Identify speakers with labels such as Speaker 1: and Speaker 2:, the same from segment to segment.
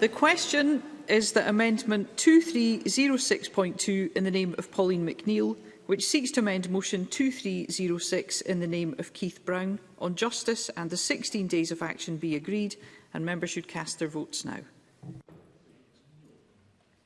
Speaker 1: The question is that Amendment 2306.2 in the name of Pauline McNeill, which seeks to amend Motion 2306 in the name of Keith Brown on justice and the 16 days of action be agreed, and members should cast their votes now.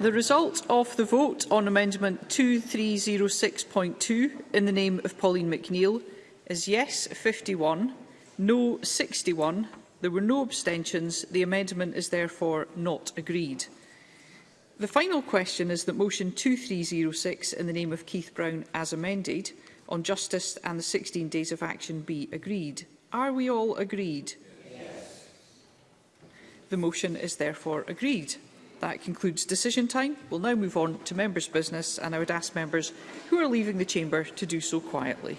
Speaker 1: The result of the vote on Amendment 2306.2 in the name of Pauline McNeill is yes 51, no 61. There were no abstentions. The amendment is therefore not agreed. The final question is that motion 2306 in the name of Keith Brown as amended on justice and the 16 days of action be agreed. Are we all agreed? Yes. The motion is therefore agreed. That concludes decision time. We'll now move on to members' business, and I would ask members who are leaving the chamber to do so quietly.